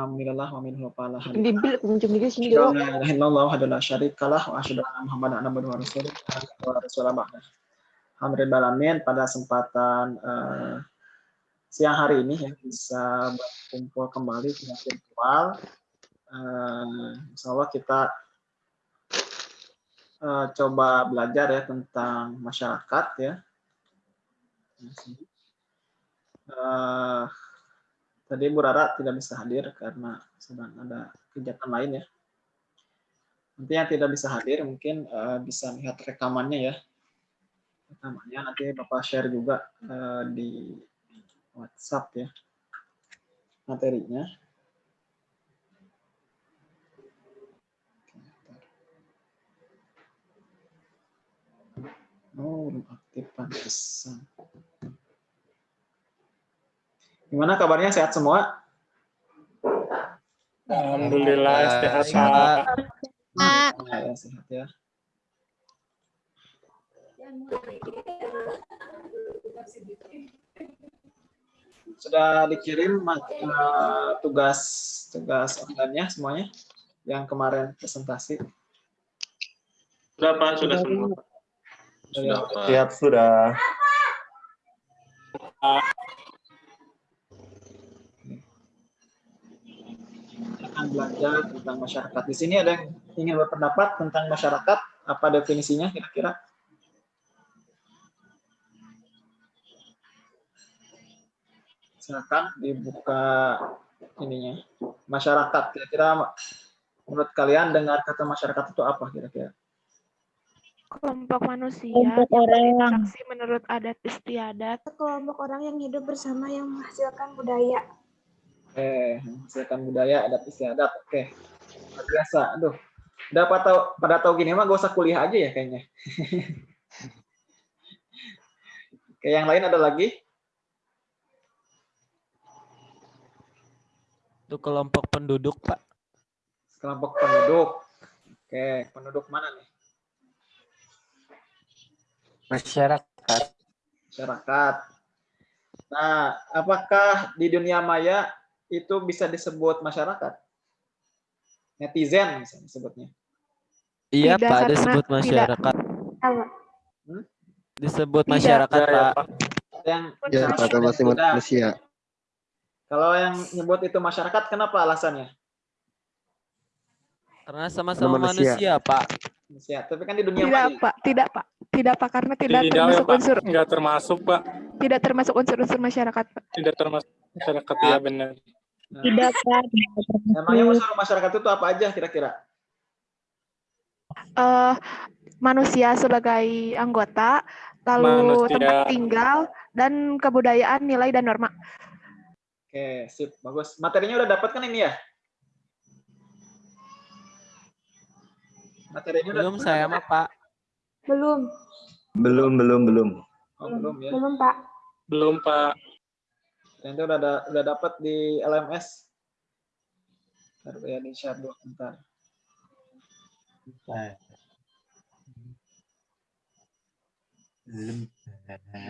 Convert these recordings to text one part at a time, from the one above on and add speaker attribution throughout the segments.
Speaker 1: Alhamdulillah wa minhu pala
Speaker 2: Bibil kunjung juga sini dulu.
Speaker 1: La ilaha illallah wahdahu la syarikalah wa asyhadu anna Muhammadan abduhu wa rasuluh. Alhamdulillah pada kesempatan uh, siang hari ini ya bisa berkumpul kembali dengan virtual. Uh, insya Allah kita uh, coba belajar ya tentang masyarakat ya. Uh, Tadi Bu Rara tidak bisa hadir karena sedang ada kegiatan lain ya. Nanti yang tidak bisa hadir mungkin uh, bisa lihat rekamannya ya. Rekamannya nanti Bapak share juga uh, di WhatsApp ya materinya. Oh, belum aktif pantesan. Gimana kabarnya? Sehat semua?
Speaker 3: Alhamdulillah sehat Pak.
Speaker 1: Ya, sehat ya. Sudah dikirim uh, tugas tugas online-nya semuanya yang kemarin presentasi.
Speaker 3: Sudah Pak, sudah semua.
Speaker 1: Sudah,
Speaker 4: Siap sudah.
Speaker 1: Akan belajar tentang masyarakat. Di sini ada yang ingin berpendapat tentang masyarakat, apa definisinya kira-kira? Silakan dibuka ininya. Masyarakat, kira-kira menurut kalian dengar kata masyarakat itu apa kira-kira?
Speaker 5: kelompok manusia
Speaker 2: Kelompok
Speaker 5: yang
Speaker 2: orang.
Speaker 5: berinteraksi menurut adat istiadat
Speaker 6: kelompok orang yang hidup bersama yang menghasilkan budaya.
Speaker 1: Eh, menghasilkan budaya adat istiadat. Oke. Luar biasa. Aduh. Udah pada tahu, pada tahu gini mah gak usah kuliah aja ya kayaknya. Oke, yang lain ada lagi?
Speaker 7: Itu kelompok penduduk, Pak.
Speaker 1: Kelompok penduduk. Oke, penduduk mana nih?
Speaker 4: Masyarakat.
Speaker 1: Masyarakat. Nah, apakah di dunia maya itu bisa disebut masyarakat? Netizen misalnya sebutnya.
Speaker 7: Iya,
Speaker 5: Tidak,
Speaker 7: Pak, disebut
Speaker 5: tidak.
Speaker 7: masyarakat.
Speaker 6: Apa?
Speaker 7: Disebut
Speaker 5: Tidak.
Speaker 7: masyarakat,
Speaker 3: Ya, ya,
Speaker 7: Pak.
Speaker 3: Pak.
Speaker 1: Yang
Speaker 8: Ya, kata masih
Speaker 1: Tidak.
Speaker 8: manusia.
Speaker 1: Kalau yang nyebut itu masyarakat, kenapa alasannya?
Speaker 7: Karena sama-sama
Speaker 8: manusia.
Speaker 7: manusia, Pak.
Speaker 1: Manusia. Tapi kan di dunia
Speaker 5: tidak
Speaker 1: maya.
Speaker 5: pak tidak pak tidak pak karena tidak
Speaker 3: Tidak ya
Speaker 5: termasuk
Speaker 3: Pak,
Speaker 5: unsur
Speaker 3: nggak termasuk Pak.
Speaker 5: tidak termasuk unsur-unsur masyarakat pak
Speaker 3: Tidak termasuk masyarakat ya benar.
Speaker 1: Nah,
Speaker 2: Tidak, Pak.
Speaker 1: Emangnya unsur masyarakat itu apa aja kira-kira?
Speaker 5: Eh, manusia sebagai anggota lalu
Speaker 3: Manusia.
Speaker 5: tempat tinggal dan kebudayaan nilai dan norma
Speaker 1: Oke, sip, bagus. Materinya udah dapat kan ini ya? Materinya udah
Speaker 7: Belum
Speaker 1: dapat
Speaker 7: saya
Speaker 1: kan?
Speaker 7: mah, Pak.
Speaker 6: Belum,
Speaker 8: Belum, belum, belum.
Speaker 1: Oh, belum ya.
Speaker 6: belum Pak.
Speaker 3: Belum Pak.
Speaker 1: Itu udah ada, udah dapat di LMS. Bentar ya di share dulu bentar.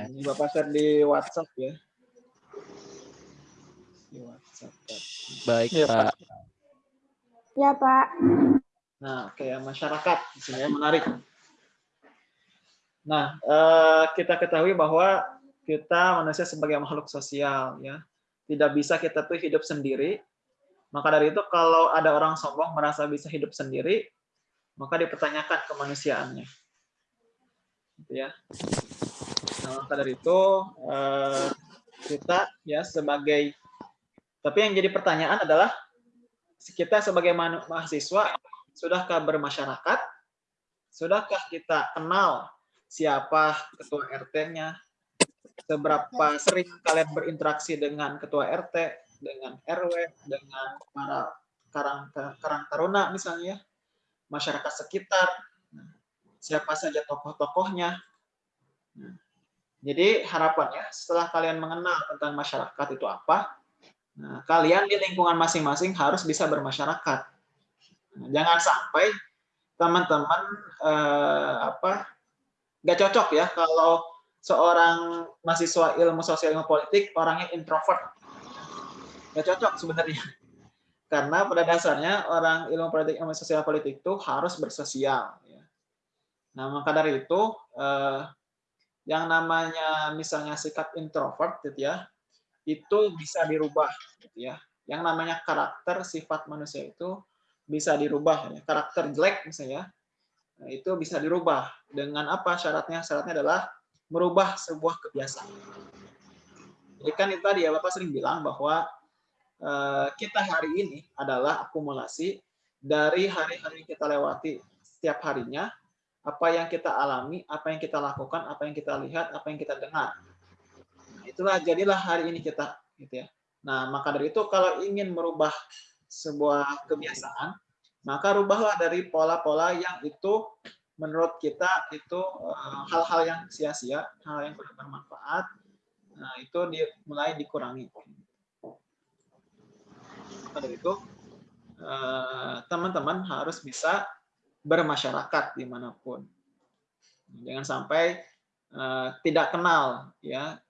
Speaker 1: Ini Bapak share di WhatsApp ya. Di WhatsApp.
Speaker 7: Baik,
Speaker 3: Iya,
Speaker 7: Pak.
Speaker 6: Ya Pak.
Speaker 1: Nah, oke ya masyarakat di sini ya menarik. Nah, eh, kita ketahui bahwa kita manusia sebagai makhluk sosial ya. Tidak bisa kita tuh hidup sendiri. Maka dari itu kalau ada orang sombong merasa bisa hidup sendiri, maka dipertanyakan kemanusiaannya. Gitu ya. Nah, maka dari itu eh, kita ya sebagai tapi yang jadi pertanyaan adalah kita sebagai mahasiswa sudahkah bermasyarakat? Sudahkah kita kenal siapa ketua RT-nya? Seberapa sering kalian berinteraksi dengan ketua RT, dengan RW, dengan para karang karang taruna misalnya, masyarakat sekitar, siapa saja tokoh-tokohnya. Jadi harapannya setelah kalian mengenal tentang masyarakat itu apa, nah, kalian di lingkungan masing-masing harus bisa bermasyarakat. Jangan sampai teman-teman eh, apa nggak cocok ya kalau seorang mahasiswa ilmu sosial ilmu politik orangnya introvert nggak cocok sebenarnya Karena pada dasarnya orang ilmu politik, ilmu sosial politik itu harus bersosial. ya. Nah, maka dari itu, eh, yang namanya misalnya sikap introvert gitu ya, itu bisa dirubah gitu ya. Yang namanya karakter sifat manusia itu bisa dirubah ya. Karakter jelek misalnya nah, itu bisa dirubah dengan apa syaratnya? Syaratnya adalah merubah sebuah kebiasaan. Jadi kan itu tadi ya Bapak sering bilang bahwa eh, kita hari ini adalah akumulasi dari hari-hari kita lewati setiap harinya, apa yang kita alami, apa yang kita lakukan, apa yang kita lihat, apa yang kita dengar. Itulah jadilah hari ini kita gitu ya. Nah, maka dari itu kalau ingin merubah sebuah kebiasaan, maka rubahlah dari pola-pola yang itu menurut kita itu eh, hal-hal yang sia-sia, hal yang kurang bermanfaat. Nah, itu mulai dikurangi. Dari itu eh, teman-teman harus bisa bermasyarakat di mana pun. Jangan sampai eh, tidak kenal ya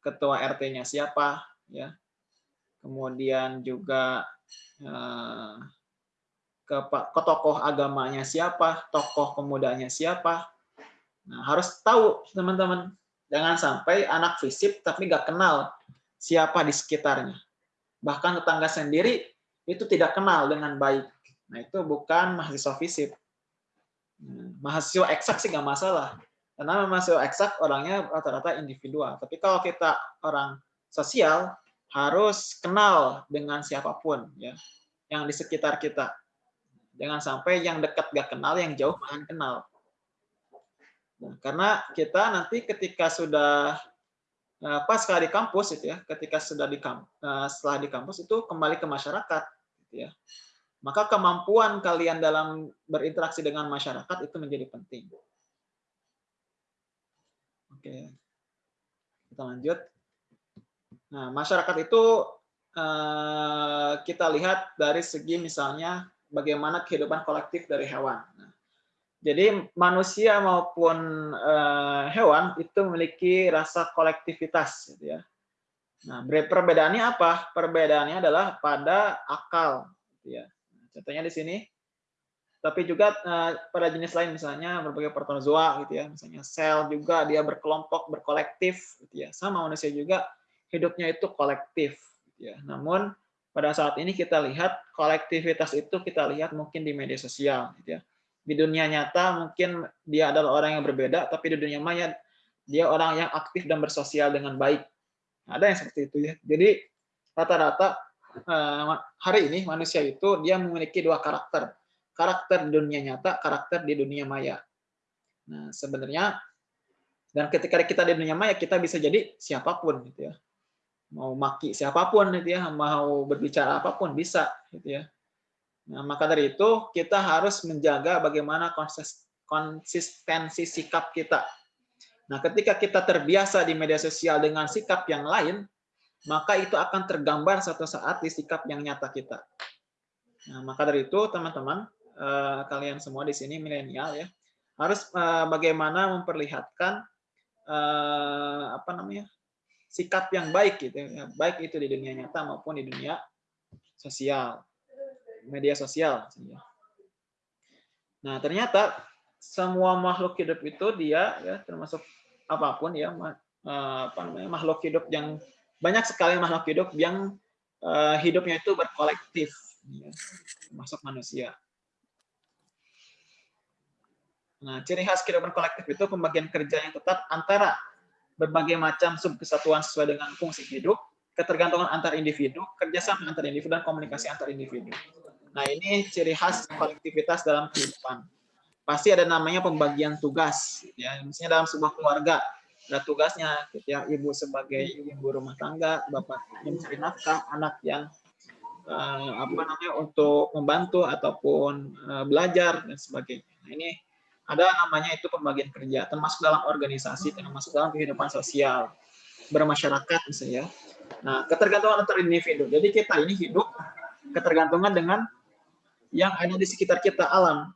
Speaker 1: ketua RT-nya siapa ya. Kemudian juga ke, ke tokoh agamanya siapa, tokoh pemudanya siapa. Nah, harus tahu teman-teman. Jangan sampai anak fisip tapi nggak kenal siapa di sekitarnya. Bahkan tetangga sendiri itu tidak kenal dengan baik. Nah, itu bukan mahasiswa fisip. Nah, mahasiswa eksak sih nggak masalah. Karena mahasiswa eksak orangnya rata-rata individual. Tapi kalau kita orang sosial, harus kenal dengan siapa pun ya yang di sekitar kita Jangan sampai yang dekat gak kenal, yang jauh malah kenal. Nah, karena kita nanti ketika sudah eh, pas sekali di kampus itu ya, ketika sudah di kampus, eh, setelah di kampus itu kembali ke masyarakat, gitu ya. Maka kemampuan kalian dalam berinteraksi dengan masyarakat itu menjadi penting. Oke, kita lanjut. Nah, masyarakat itu eh, kita lihat dari segi misalnya bagaimana kehidupan kolektif dari hewan. Nah, jadi manusia maupun uh, hewan itu memiliki rasa kolektivitas, gitu ya. Nah, perbedaannya apa? Perbedaannya adalah pada akal, gitu ya. Contohnya di sini. Tapi juga uh, pada jenis lain, misalnya berbagai protozoa, gitu ya. Misalnya sel juga dia berkelompok, berkolektif, gitu ya. Sama manusia juga hidupnya itu kolektif, gitu ya. Namun pada saat ini kita lihat kolektivitas itu kita lihat mungkin di media sosial gitu ya. Di dunia nyata mungkin dia adalah orang yang berbeda tapi di dunia maya dia orang yang aktif dan bersosial dengan baik. Ada yang seperti itu ya. Jadi rata-rata eh, hari ini manusia itu dia memiliki dua karakter. Karakter di dunia nyata, karakter di dunia maya. Nah, sebenarnya dan ketika kita di dunia maya kita bisa jadi siapa pun gitu ya mau maki siapa pun gitu ya, mau berbicara apa pun bisa gitu ya. Nah, maka dari itu kita harus menjaga bagaimana konsistensi sikap kita. Nah, ketika kita terbiasa di media sosial dengan sikap yang lain, maka itu akan tergambar suatu saat di sikap yang nyata kita. Nah, maka dari itu teman-teman, eh, kalian semua di sini milenial ya, harus eh, bagaimana memperlihatkan eh, apa namanya sikap yang baik gitu ya, baik itu di dunia nyata maupun di dunia sosial, media sosial. Nah ternyata semua makhluk hidup itu dia ya termasuk apa pun ya apa namanya makhluk hidup yang banyak sekali makhluk hidup yang uh, hidupnya itu berkolektif, ya, termasuk manusia. Nah, ciri khas kehidupan kolektif itu pembagian kerja yang ketat antara berbagai macam subkesatuan sesuai dengan fungsi hidup, ketergantungan antar individu, kerjasama antar individu, dan komunikasi antar individu. Nah, ini ciri khas kolektivitas dalam kehidupan. Pasti ada namanya pembagian tugas. Ya, misalnya dalam sebuah keluarga, ada tugasnya, ya, ibu sebagai ibu rumah tangga, bapak yang mencari nafkah, anak yang uh, apa namanya untuk membantu ataupun uh, belajar dan sebagainya. Nah, ini ada namanya itu pembagian kerja, termasuk dalam organisasi, termasuk dalam kehidupan sosial, bermasyarakat misalnya. Nah, ketergantungan antar individu. Jadi kita ini hidup ketergantungan dengan yang ada di sekitar kita, alam.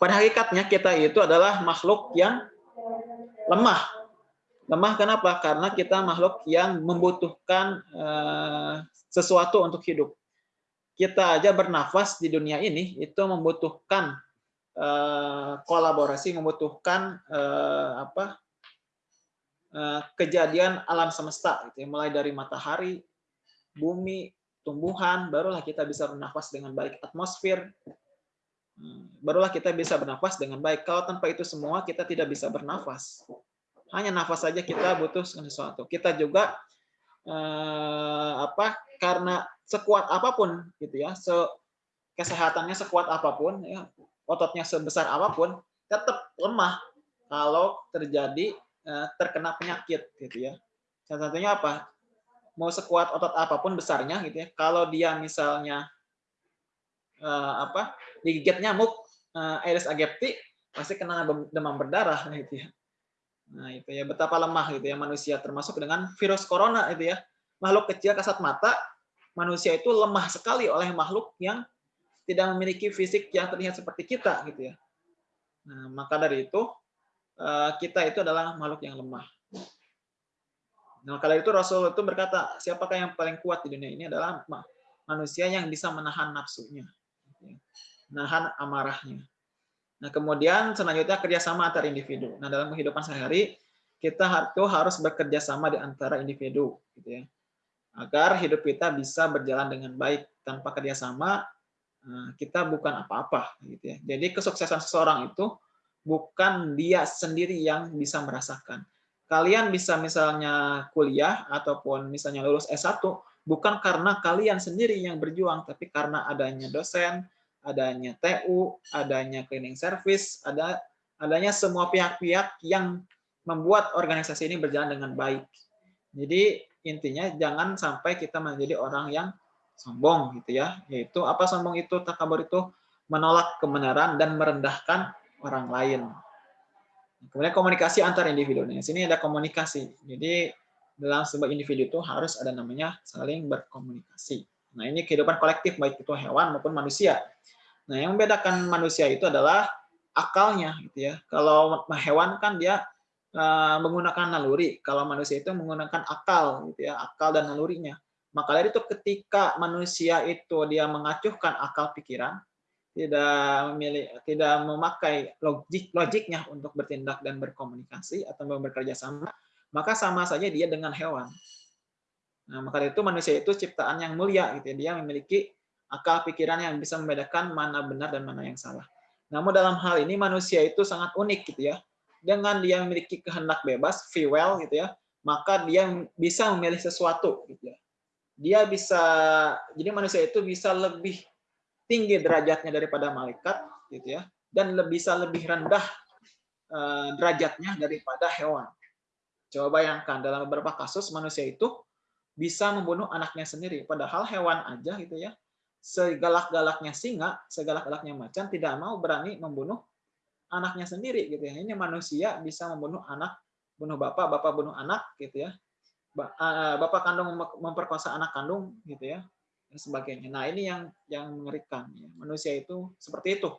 Speaker 1: Pada hakikatnya kita itu adalah makhluk yang lemah. Lemah kenapa? Karena kita makhluk yang membutuhkan uh, sesuatu untuk hidup. kita aja bernafas di dunia ini itu membutuhkan eh, kolaborasi, membutuhkan eh, apa eh, kejadian alam semesta, gitu ya. mulai dari matahari, bumi, tumbuhan, barulah kita bisa bernafas dengan baik atmosfer, Hmm, barulah kita bisa bernafas dengan baik. Kalau tanpa itu semua kita tidak bisa bernafas. Hanya nafas saja kita butuh sesuatu. Kita juga eh, apa karena sekuat apa pun gitu ya, se kesehatannya sekuat apa pun ya, ototnya sebesar apa pun tetap lemah kalau terjadi eh, terkena penyakit gitu ya. Salah satunya apa? Mau sekuat otot apa pun besarnya gitu ya, kalau dia misalnya eh, apa digigit nyamuk eh, Aedes aegypti pasti kena demam berdarah gitu ya. Nah, itu ya betapa lemah gitu ya manusia termasuk dengan virus corona itu ya. Makhluk kecil kasat mata, manusia itu lemah sekali oleh makhluk yang tidak memiliki fisik yang terlihat seperti kita gitu ya. Nah, maka dari itu eh, kita itu adalah makhluk yang lemah. Nah, kala itu Rasul itu berkata, siapakah yang paling kuat di dunia ini adalah manusia yang bisa menahan nafsunya nahan amarahnya. Nah, kemudian selanjutnya kerjasama antar individu. Nah, dalam kehidupan sehari kita harus bekerja sama di antara individu, gitu ya, agar hidup kita bisa berjalan dengan baik. Tanpa kerjasama kita bukan apa-apa, gitu ya. Jadi kesuksesan seseorang itu bukan dia sendiri yang bisa merasakan. Kalian bisa misalnya kuliah ataupun misalnya lulus S1 bukan karena kalian sendiri yang berjuang, tapi karena adanya dosen, adanya TU, adanya cleaning service, ada adanya semua pihak-pihak yang membuat organisasi ini berjalan dengan baik. Jadi intinya jangan sampai kita menjadi orang yang sombong gitu ya. Yaitu apa sombong itu takabur itu menolak kebenaran dan merendahkan orang lain. Kemudian komunikasi antar individu. Di sini ada komunikasi. Jadi dalam sebuah individu itu harus ada namanya saling berkomunikasi. Nah, ini kehidupan kolektif baik itu hewan maupun manusia. Nah, yang membedakan manusia itu adalah akalnya gitu ya. Kalau hewan kan dia uh, menggunakan naluri, kalau manusia itu menggunakan akal gitu ya, akal dan nalurinya. Maka dari itu ketika manusia itu dia mengacuhkan akal pikiran, tidak memilih tidak memakai logik logiknya untuk bertindak dan berkomunikasi atau bekerja sama, maka sama saja dia dengan hewan. Nah, maka dari itu manusia itu ciptaan yang mulia gitu ya. Dia memiliki akal pikiran yang bisa membedakan mana benar dan mana yang salah. Namun dalam hal ini manusia itu sangat unik gitu ya. Dengan dia memiliki kehendak bebas, free will gitu ya, maka dia bisa memilih sesuatu gitu ya. Dia bisa jadi manusia itu bisa lebih tinggi derajatnya daripada malaikat gitu ya dan lebih bisa lebih rendah eh, derajatnya daripada hewan. Coba bayangkan dalam beberapa kasus manusia itu bisa membunuh anaknya sendiri padahal hewan aja gitu ya segalak-galaknya singa, segalak-galaknya macan tidak mau berani membunuh anaknya sendiri gitu ya. Ini manusia bisa membunuh anak, bunuh bapak, bapak bunuh anak gitu ya. Bapak kandung memperkosa anak kandung gitu ya. Dan sebagainya. Nah, ini yang yang mengerikan ya. Manusia itu seperti itu.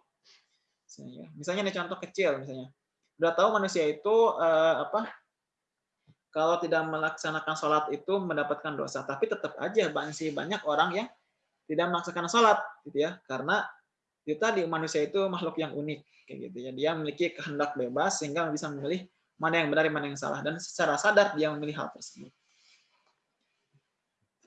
Speaker 1: Misalnya ini contoh kecil misalnya. Udah tahu manusia itu eh, apa? Kalau tidak melaksanakan sholat itu mendapatkan dosa, tapi tetap aja masih banyak orang yang tidak melaksanakan sholat gitu ya karena kita di manusia itu makhluk yang unik kayak gitu ya dia memiliki kehendak bebas sehingga bisa memilih mana yang benar mana yang salah dan secara sadar dia memilih hal tersebut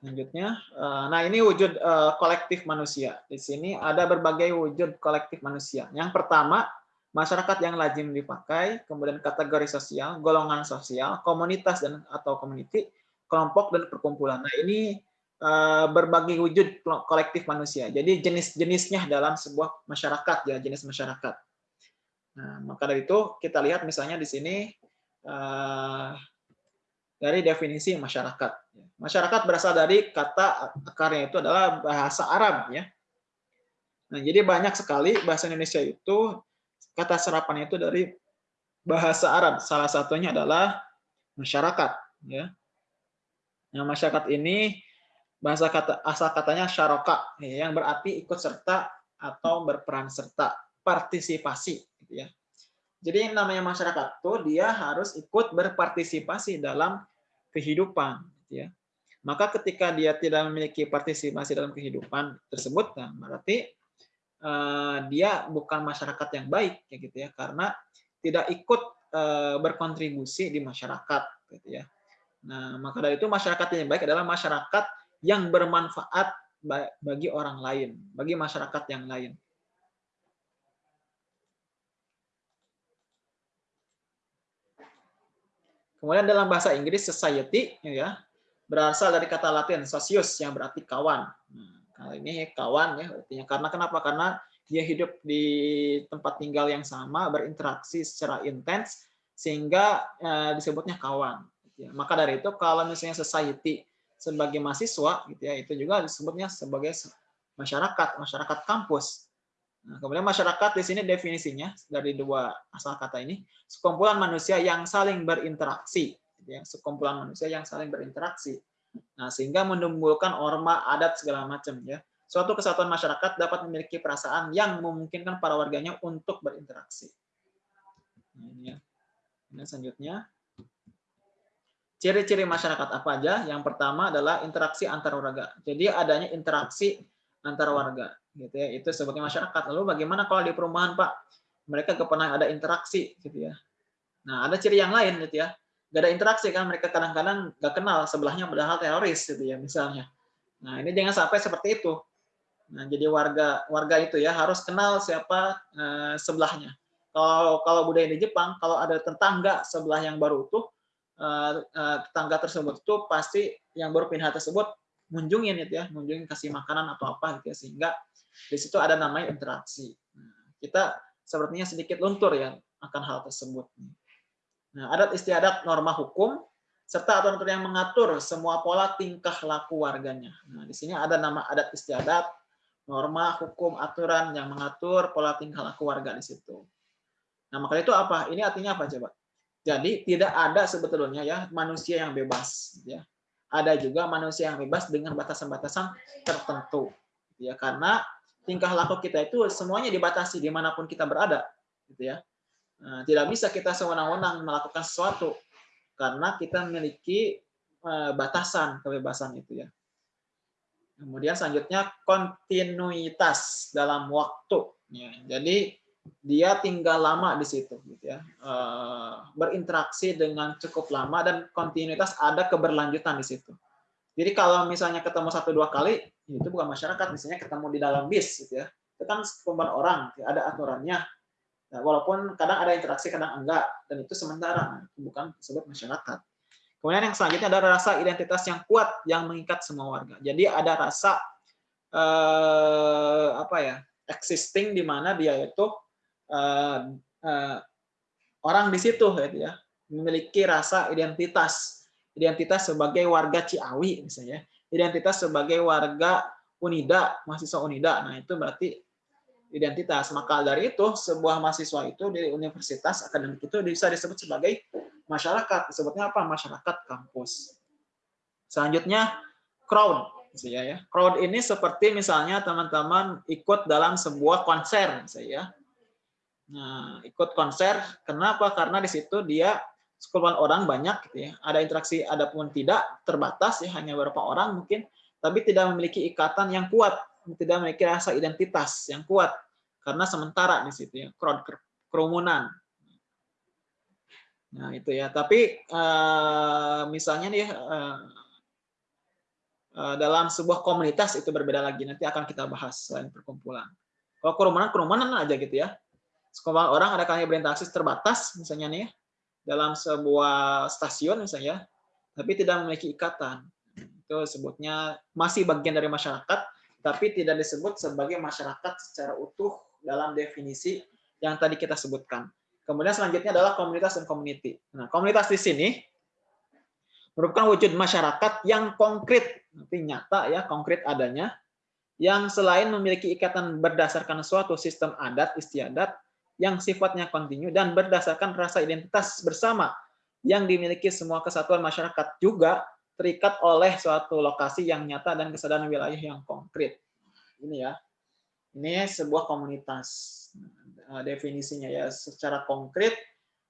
Speaker 1: selanjutnya eh, nah ini wujud eh, kolektif manusia di sini ada berbagai wujud kolektif manusia yang pertama masyarakat yang lazim dipakai kemudian kategori sosial golongan sosial komunitas dan atau community kelompok dan perkumpulan nah ini Eh, berbagai wujud kolektif manusia. Jadi jenis-jenisnya dalam sebuah masyarakat ya jenis masyarakat. Nah, maka dari itu kita lihat misalnya di sini dari definisi masyarakat. Masyarakat berasal dari kata akarnya itu adalah bahasa Arab ya. Nah, jadi banyak sekali bahasa Indonesia itu kata serapannya itu dari bahasa Arab. Salah satunya adalah masyarakat ya. Nah, masyarakat ini bahasa kata asal katanya syaroka yang berarti ikut serta atau berperan serta partisipasi gitu ya jadi namanya masyarakat tuh dia harus ikut berpartisipasi dalam kehidupan gitu ya Maka ketika dia tidak memiliki partisipasi dalam kehidupan tersebut, nah berarti eh, dia bukan masyarakat yang baik, ya gitu ya, karena tidak ikut eh, berkontribusi di masyarakat, gitu ya. Nah, maka dari itu masyarakat yang baik adalah masyarakat yang bermanfaat bagi orang lain, bagi masyarakat yang lain. Kemudian dalam bahasa Inggris society ya berasal dari kata Latin socius yang berarti kawan. Nah, kali ini kawan ya artinya karena kenapa? Karena dia hidup di tempat tinggal yang sama, berinteraksi secara intens sehingga eh, disebutnya kawan. Ya. Maka dari itu kalau misalnya society sebagai mahasiswa gitu ya itu juga disebutnya sebagai masyarakat, masyarakat kampus. Nah, kemudian masyarakat di sini definisinya dari dua asal kata ini sekumpulan manusia yang saling berinteraksi, gitu ya, sekumpulan manusia yang saling berinteraksi. Nah, sehingga menimbulkan orma, adat segala macam ya. Suatu kesatuan masyarakat dapat memiliki perasaan yang memungkinkan para warganya untuk berinteraksi. Nah, ini ya. Kemudian selanjutnya ciri-ciri masyarakat apa aja? Yang pertama adalah interaksi antar warga. Jadi adanya interaksi antar warga gitu ya. Itu sebagai masyarakat. Lalu bagaimana kalau di perumahan pak? Mereka gak pernah ada interaksi gitu ya. Nah ada ciri yang lain gitu ya. Gak ada interaksi kan mereka kadang-kadang gak kenal sebelahnya padahal teroris gitu ya misalnya. Nah ini jangan sampai seperti itu. Nah jadi warga warga itu ya harus kenal siapa eh, sebelahnya. Kalau kalau budaya di Jepang kalau ada tetangga sebelah yang baru utuh eh, eh, tetangga tersebut itu pasti yang baru pindah tersebut munjungin itu ya, munjungin kasih makanan atau apa gitu ya sehingga di situ ada namanya interaksi. Nah, kita sepertinya sedikit luntur ya akan hal tersebut. Nah, adat istiadat norma hukum serta aturan yang mengatur semua pola tingkah laku warganya. Nah, di sini ada nama adat istiadat, norma, hukum, aturan yang mengatur pola tingkah laku warga di situ. Nah, maka itu apa? Ini artinya apa coba? Jadi tidak ada sebetulnya ya manusia yang bebas ya ada juga manusia yang bebas dengan batasan-batasan tertentu. Gitu ya karena tingkah laku kita itu semuanya dibatasi di mana pun kita berada. Gitu ya. Nah, tidak bisa kita sewenang-wenang melakukan sesuatu karena kita memiliki eh, batasan kebebasan itu ya. Kemudian selanjutnya kontinuitas dalam waktu. Ya, jadi dia tinggal lama di situ gitu ya. Eh, berinteraksi dengan cukup lama dan kontinuitas ada keberlanjutan di situ. Jadi kalau misalnya ketemu satu dua kali itu bukan masyarakat misalnya ketemu di dalam bis gitu ya. Itu kan sekumpulan orang ada aturannya. Nah, walaupun kadang ada interaksi kadang enggak dan itu sementara bukan disebut masyarakat. Kemudian yang selanjutnya ada rasa identitas yang kuat yang mengikat semua warga. Jadi ada rasa eh, apa ya existing di mana dia itu uh, uh, orang di situ gitu ya memiliki rasa identitas. Identitas sebagai warga Ciawi misalnya. Identitas sebagai warga Unida mahasiswa Unida. Nah itu berarti identitas. Maka dari itu sebuah mahasiswa itu di universitas akademik itu bisa disebut sebagai masyarakat. Disebutnya apa? Masyarakat kampus. Selanjutnya crowd misalnya ya. Crowd ini seperti misalnya teman-teman ikut dalam sebuah konser misalnya Nah, ikut konser, kenapa? Karena di situ dia sekumpulan orang banyak, gitu ya. ada interaksi, ada pun tidak, terbatas, ya hanya beberapa orang mungkin, tapi tidak memiliki ikatan yang kuat, tidak memiliki rasa identitas yang kuat, karena sementara di situ ya, crowd kerumunan. Nah itu ya, tapi uh, misalnya nih uh, dalam sebuah komunitas itu berbeda lagi, nanti akan kita bahas selain perkumpulan. Kalau kerumunan, kerumunan aja gitu ya sekumpulan orang ada kalanya berinteraksi terbatas misalnya nih dalam sebuah stasiun misalnya tapi tidak memiliki ikatan. Itu sebutnya masih bagian dari masyarakat tapi tidak disebut sebagai masyarakat secara utuh dalam definisi yang tadi kita sebutkan. Kemudian selanjutnya adalah komunitas dan community. Nah komunitas di sini merupakan wujud masyarakat yang konkret nanti nyata ya konkret adanya yang selain memiliki ikatan berdasarkan suatu sistem adat istiadat yang sifatnya kontinu dan berdasarkan rasa identitas bersama yang dimiliki semua kesatuan masyarakat juga terikat oleh suatu lokasi yang nyata dan kesadaran wilayah yang konkret. Ini ya. Ini sebuah komunitas. Nah, definisinya ya secara konkret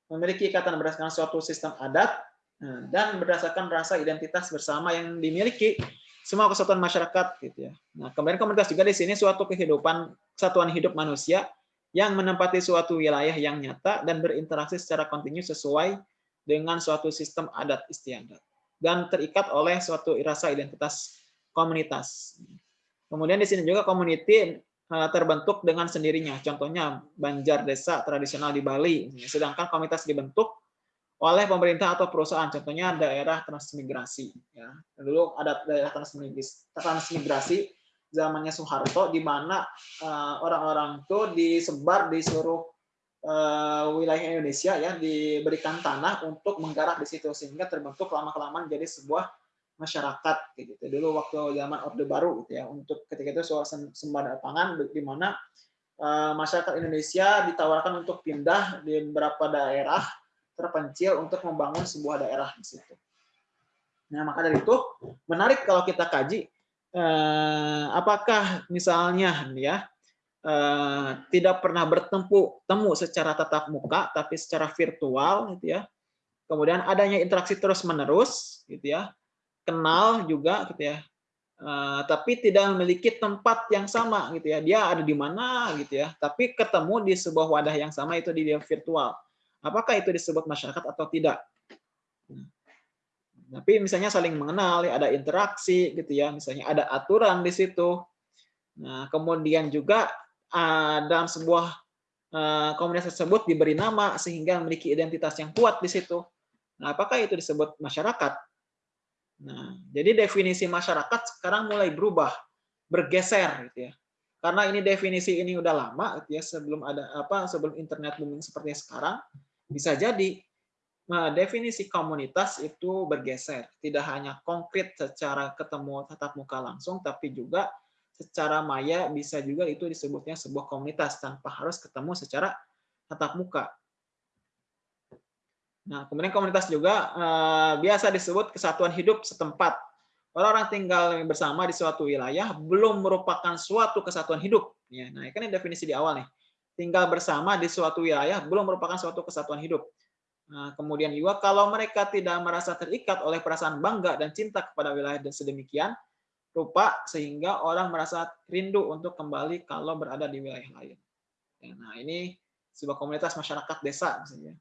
Speaker 1: memiliki ikatan berdasarkan suatu sistem adat Nah, dan berdasarkan rasa identitas bersama yang dimiliki semua kesatuan masyarakat gitu ya. Nah, kemudian komunitas juga di sini suatu kehidupan kesatuan hidup manusia yang menempati suatu wilayah yang nyata dan berinteraksi secara kontinu sesuai dengan suatu sistem adat istiadat dan terikat oleh suatu rasa identitas komunitas. Kemudian di sini juga community eh, terbentuk dengan sendirinya. Contohnya Banjar Desa tradisional di Bali. Sedangkan komunitas dibentuk oleh pemerintah atau perusahaan. Contohnya daerah transmigrasi. Ya. Dulu ada daerah transmigrasi, transmigrasi zamannya Soeharto, di mana eh, orang-orang itu disebar di seluruh eh, wilayah Indonesia, ya diberikan tanah untuk menggarap di situ sehingga terbentuk lama-kelamaan jadi sebuah masyarakat gitu. Dulu waktu zaman Orde Baru gitu ya, untuk ketika itu soal sembada pangan di mana eh, masyarakat Indonesia ditawarkan untuk pindah di beberapa daerah terpencil untuk membangun sebuah daerah di situ. Nah, maka dari itu menarik kalau kita kaji eh, apakah misalnya ya eh, tidak pernah bertemu temu secara tatap muka tapi secara virtual gitu ya. Kemudian adanya interaksi terus-menerus gitu ya. Kenal juga gitu ya. Eh, tapi tidak memiliki tempat yang sama gitu ya. Dia ada di mana gitu ya. Tapi ketemu di sebuah wadah yang sama itu di virtual Apakah itu disebut masyarakat atau tidak? Tapi misalnya saling mengenal, ada interaksi gitu ya, misalnya ada aturan di situ. Nah, kemudian juga uh, dalam sebuah uh, komunitas tersebut diberi nama sehingga memiliki identitas yang kuat di situ. Nah, apakah itu disebut masyarakat? Nah, jadi definisi masyarakat sekarang mulai berubah, bergeser gitu ya. Karena ini definisi ini udah lama gitu ya, sebelum ada apa sebelum internet booming seperti sekarang bisa jadi nah, definisi komunitas itu bergeser, tidak hanya konkret secara ketemu tatap muka langsung, tapi juga secara maya bisa juga itu disebutnya sebuah komunitas tanpa harus ketemu secara tatap muka. Nah, kemudian komunitas juga eh, biasa disebut kesatuan hidup setempat. Orang-orang tinggal bersama di suatu wilayah belum merupakan suatu kesatuan hidup. Ya, nah, kan ini definisi di awal nih tinggal bersama di suatu wilayah belum merupakan suatu kesatuan hidup. Nah, kemudian juga kalau mereka tidak merasa terikat oleh perasaan bangga dan cinta kepada wilayah dan sedemikian rupa sehingga orang merasa rindu untuk kembali kalau berada di wilayah lain. Ya, nah, ini sebuah komunitas masyarakat desa misalnya.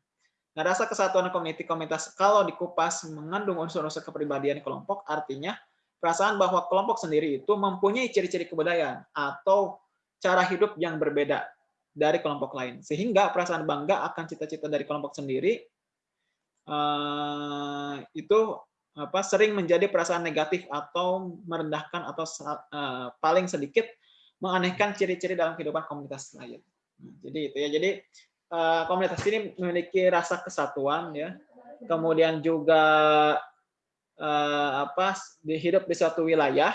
Speaker 1: Nah, rasa kesatuan komuniti komunitas kalau dikupas mengandung unsur-unsur kepribadian kelompok artinya perasaan bahwa kelompok sendiri itu mempunyai ciri-ciri kebudayaan atau cara hidup yang berbeda dari kelompok lain. Sehingga perasaan bangga akan cita-cita dari kelompok sendiri uh, itu apa sering menjadi perasaan negatif atau merendahkan atau uh, paling sedikit menganehkan ciri-ciri dalam kehidupan komunitas lain. Nah, jadi itu ya. Jadi uh, komunitas ini memiliki rasa kesatuan ya. Kemudian juga uh, apa hidup di suatu wilayah.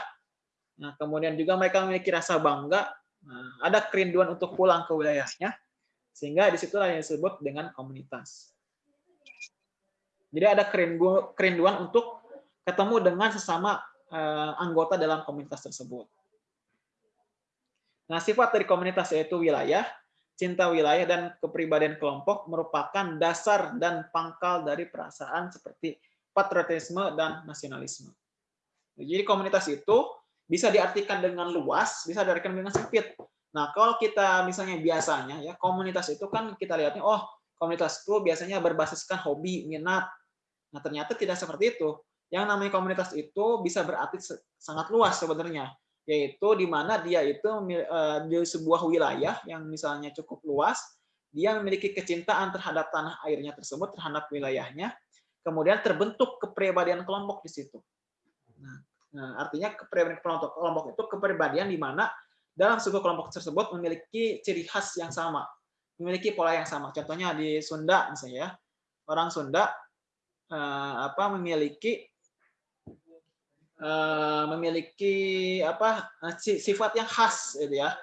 Speaker 1: Nah, kemudian juga mereka memiliki rasa bangga Nah, ada kerinduan untuk pulang ke wilayahnya, sehingga di situlah yang disebut dengan komunitas. Jadi ada kerindu, kerinduan untuk ketemu dengan sesama eh, anggota dalam komunitas tersebut. Nah, sifat dari komunitas yaitu wilayah, cinta wilayah, dan kepribadian kelompok merupakan dasar dan pangkal dari perasaan seperti patriotisme dan nasionalisme. Jadi komunitas itu bisa diartikan dengan luas, bisa diartikan dengan sempit. Nah, kalau kita misalnya biasanya ya komunitas itu kan kita lihatnya oh, komunitas itu biasanya berbasiskan hobi, minat. Nah, ternyata tidak seperti itu. Yang namanya komunitas itu bisa berarti sangat luas sebenarnya, yaitu di mana dia itu eh, di sebuah wilayah yang misalnya cukup luas, dia memiliki kecintaan terhadap tanah airnya tersebut, terhadap wilayahnya, kemudian terbentuk kepribadian kelompok di situ. Nah, Nah, artinya kepribadian kelompok, kelompok itu kepribadian di mana dalam sebuah kelompok tersebut memiliki ciri khas yang sama, memiliki pola yang sama. Contohnya di Sunda misalnya ya, orang Sunda eh, apa memiliki eh, memiliki apa sifat yang khas gitu ya.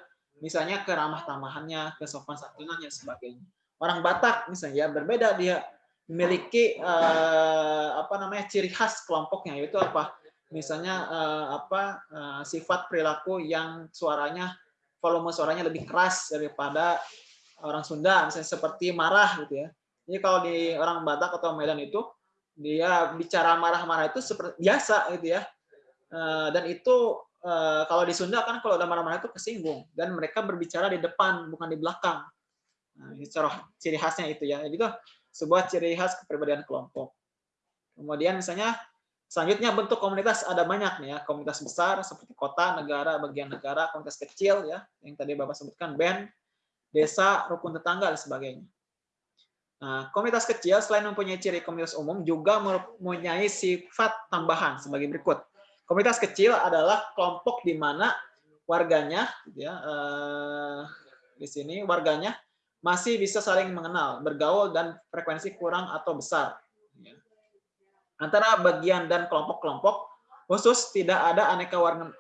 Speaker 1: Misalnya keramah tamahannya, kesopan santunannya sebagainya. Orang Batak misalnya ya, berbeda dia memiliki eh, apa namanya ciri khas kelompoknya yaitu apa? misalnya uh, apa uh, sifat perilaku yang suaranya volume suaranya lebih keras daripada orang Sunda misalnya seperti marah gitu ya. Jadi kalau di orang Batak atau Medan itu dia bicara marah-marah itu seperti biasa gitu ya. Eh, dan itu eh, kalau di Sunda kan kalau udah marah-marah itu kesinggung dan mereka berbicara di depan bukan di belakang. Nah, ciri khasnya itu ya. Itu sebuah ciri khas kepribadian kelompok. Kemudian misalnya selanjutnya bentuk komunitas ada banyak nih ya. Komunitas besar seperti kota, negara, bagian negara, komunitas kecil ya yang tadi Bapak sebutkan band, desa, rukun tetangga dan sebagainya. Nah, komunitas kecil selain mempunyai ciri komunitas umum juga mempunyai sifat tambahan sebagai berikut. Komunitas kecil adalah kelompok di mana warganya, ya, eh, di sini warganya masih bisa saling mengenal, bergaul dan frekuensi kurang atau besar. Ya. Antara bagian dan kelompok-kelompok khusus tidak ada aneka warna,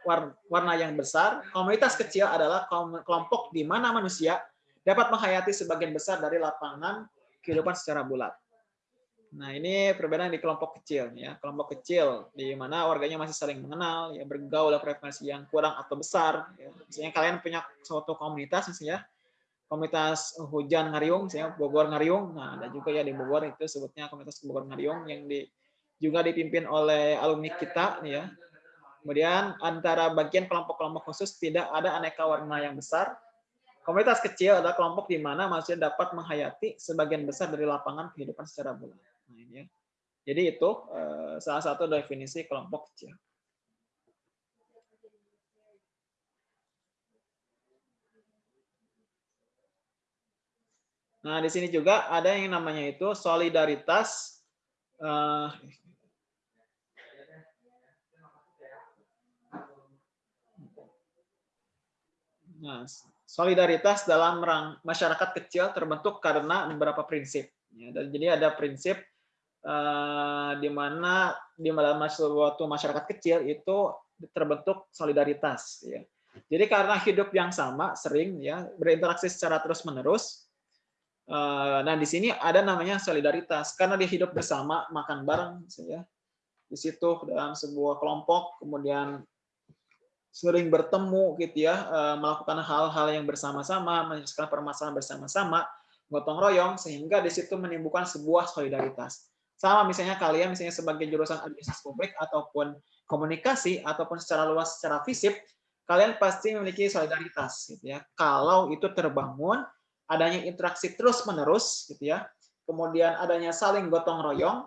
Speaker 1: warna yang besar. Komunitas kecil adalah kelompok di mana manusia dapat menghayati sebagian besar dari lapangan kehidupan secara bulat. Nah, ini perbedaan di kelompok kecil ya. Kelompok kecil di mana warganya masih saling mengenal, ya bergaul frekuensi yang kurang atau besar. Ya. Misalnya kalian punya suatu komunitas misalnya komunitas hujan ngariung, misalnya Bogor ngariung. Nah, ada juga ya di Bogor itu sebutnya komunitas Bogor ngariung yang di juga dipimpin oleh alumni kita ya. Kemudian antara bagian kelompok-kelompok khusus tidak ada aneka warna yang besar, Komunitas kecil adalah kelompok di mana manusia dapat menghayati sebagian besar dari lapangan kehidupan secara bulat. Nah, ya. Jadi itu eh, salah satu definisi kelompok kecil. Nah, di sini juga ada yang namanya itu solidaritas. Eh, nah, solidaritas dalam masyarakat kecil terbentuk karena beberapa prinsip. Ya, jadi ada prinsip uh, di mana di dalam suatu masyarakat kecil itu terbentuk solidaritas. Ya. Jadi karena hidup yang sama, sering ya berinteraksi secara terus menerus. Uh, nah di sini ada namanya solidaritas karena dia hidup bersama, makan bareng, ya. Di situ dalam sebuah kelompok, kemudian sering bertemu gitu ya, eh, melakukan hal-hal yang bersama-sama, menyelesaikan permasalahan bersama-sama, gotong royong sehingga di situ menimbulkan sebuah solidaritas. Sama misalnya kalian misalnya sebagai jurusan administrasi publik ataupun komunikasi ataupun secara luas secara fisik, kalian pasti memiliki solidaritas gitu ya. Kalau itu terbangun adanya interaksi terus-menerus gitu ya. Kemudian adanya saling gotong royong,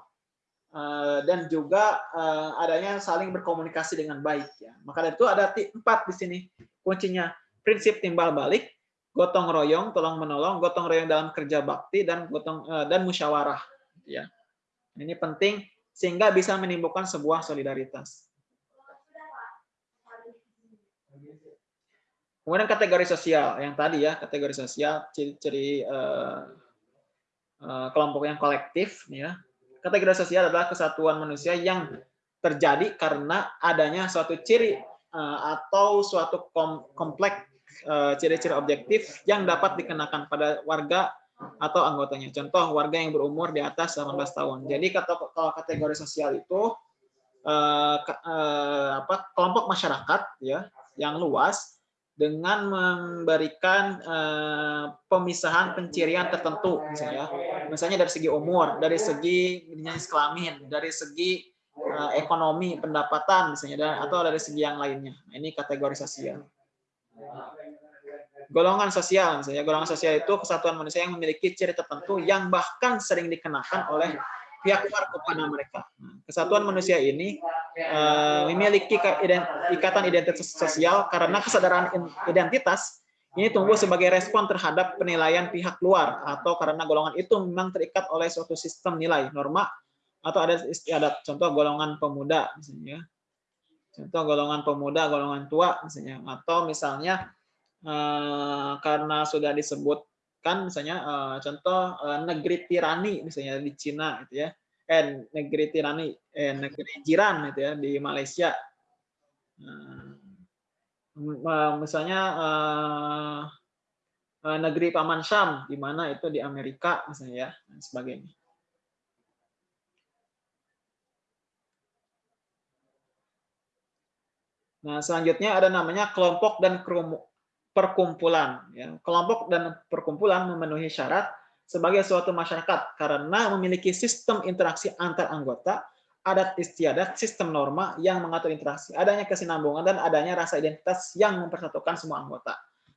Speaker 1: dan juga eh, adanya saling berkomunikasi dengan baik ya. Maka dari itu ada empat di sini kuncinya prinsip timbal balik, gotong royong, tolong menolong, gotong royong dalam kerja bakti dan gotong eh, dan musyawarah ya. Ini penting sehingga bisa menimbulkan sebuah solidaritas. Kemudian kategori sosial yang tadi ya, kategori sosial ciri-ciri uh, uh, kelompok yang kolektif ya Kategori sosial adalah kesatuan manusia yang terjadi karena adanya suatu ciri eh, atau suatu kompleks eh, ciri-ciri objektif yang dapat dikenakan pada warga atau anggotanya. Contoh warga yang berumur di atas 18 tahun. Jadi kalau kategori sosial itu eh, kelompok masyarakat ya yang luas dengan memberikan uh, pemisahan pencirian tertentu misalnya misalnya dari segi umur dari segi jenis kelamin dari segi uh, ekonomi pendapatan misalnya dan atau dari segi yang lainnya. Nah, ini kategori sosial golongan sosial misalnya. Golongan sosial itu kesatuan manusia yang memiliki ciri tertentu yang bahkan sering dikenakan oleh pihak luar kepada mereka. Nah, kesatuan manusia ini memiliki ikatan identitas sosial karena kesadaran identitas ini tumbuh sebagai respon terhadap penilaian pihak luar atau karena golongan itu memang terikat oleh suatu sistem nilai norma atau ada istiadat contoh golongan pemuda misalnya. Contoh golongan pemuda golongan tua misalnya. Atau misalnya uh, karena sudah disebut kan misalnya uh, contoh negeri tirani misalnya di Cina gitu ya eh negeri tirani eh negeri jiran gitu ya di Malaysia uh, misalnya uh, uh, negeri paman Syam di mana itu di Amerika misalnya ya dan sebagainya Nah, selanjutnya ada namanya kelompok dan perkumpulan. Ya. Kelompok dan perkumpulan memenuhi syarat sebagai suatu masyarakat karena memiliki sistem interaksi antar anggota, adat istiadat, sistem norma yang mengatur interaksi, adanya kesinambungan dan adanya rasa identitas yang mempersatukan semua anggota.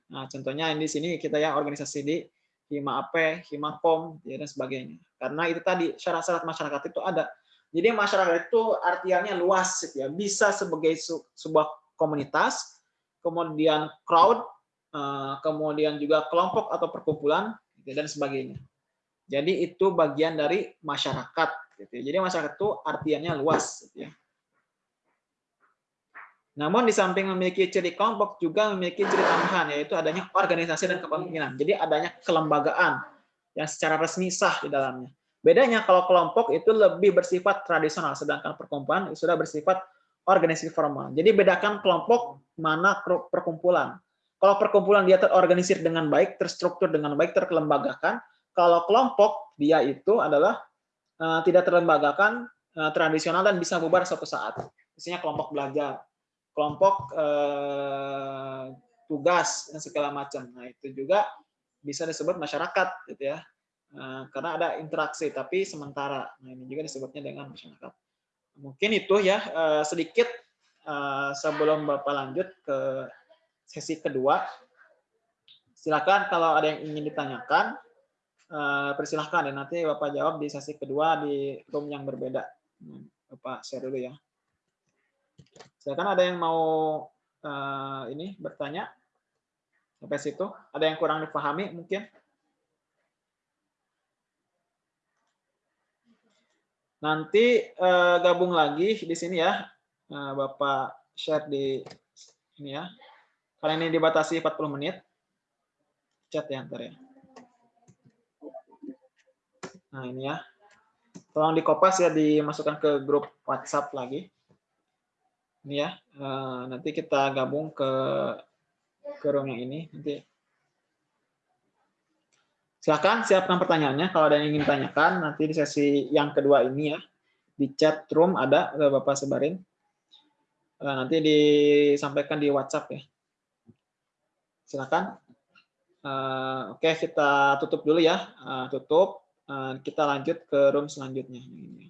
Speaker 1: Nah, contohnya di sini kita ya organisasi di Hima AP, Himakom, ya, dan sebagainya. Karena itu tadi syarat-syarat masyarakat itu ada. Jadi masyarakat itu artiannya luas, ya. bisa sebagai sebuah komunitas, kemudian crowd, eh, kemudian juga kelompok atau perkumpulan, gitu, dan sebagainya. Jadi itu bagian dari masyarakat. Gitu. Jadi masyarakat itu artiannya luas. Gitu ya. Namun di samping memiliki ciri kelompok juga memiliki ciri tambahan yaitu adanya organisasi dan kepemimpinan. Jadi adanya kelembagaan yang secara resmi sah di dalamnya. Bedanya kalau kelompok itu lebih bersifat tradisional sedangkan perkumpulan sudah bersifat organisasi formal. Jadi bedakan kelompok mana perkumpulan. Kalau perkumpulan dia terorganisir dengan baik, terstruktur dengan baik, terkelembagakan. Kalau kelompok dia itu adalah uh, tidak terlembagakan, uh, tradisional dan bisa bubar suatu saat. Misalnya kelompok belajar kelompok eh, tugas dan segala macam. Nah itu juga bisa disebut masyarakat, gitu ya, eh, karena ada interaksi tapi sementara. Nah ini juga disebutnya dengan masyarakat. Mungkin itu ya eh, sedikit eh, sebelum bapak lanjut ke sesi kedua. Silakan kalau ada yang ingin ditanyakan, eh, persilahkan ya nanti bapak jawab di sesi kedua di room yang berbeda. Bapak share dulu ya. Silakan ada yang mau uh, ini bertanya sampai situ. Ada yang kurang dipahami mungkin? Nanti uh, gabung lagi di sini ya, Bapak share di ini ya. Karena ini dibatasi 40 menit. Chat ya ntar ya. Nah ini ya. Tolong dikopas ya dimasukkan ke grup WhatsApp lagi ini ya uh, nanti kita gabung ke ke room yang ini nanti silakan siapkan pertanyaannya kalau ada yang ingin tanyakan nanti di sesi yang kedua ini ya di chat room ada bapak sebarin uh, nanti disampaikan di WhatsApp ya silakan. Uh, oke kita tutup dulu ya. Uh, tutup. Uh, kita lanjut ke room selanjutnya. Ini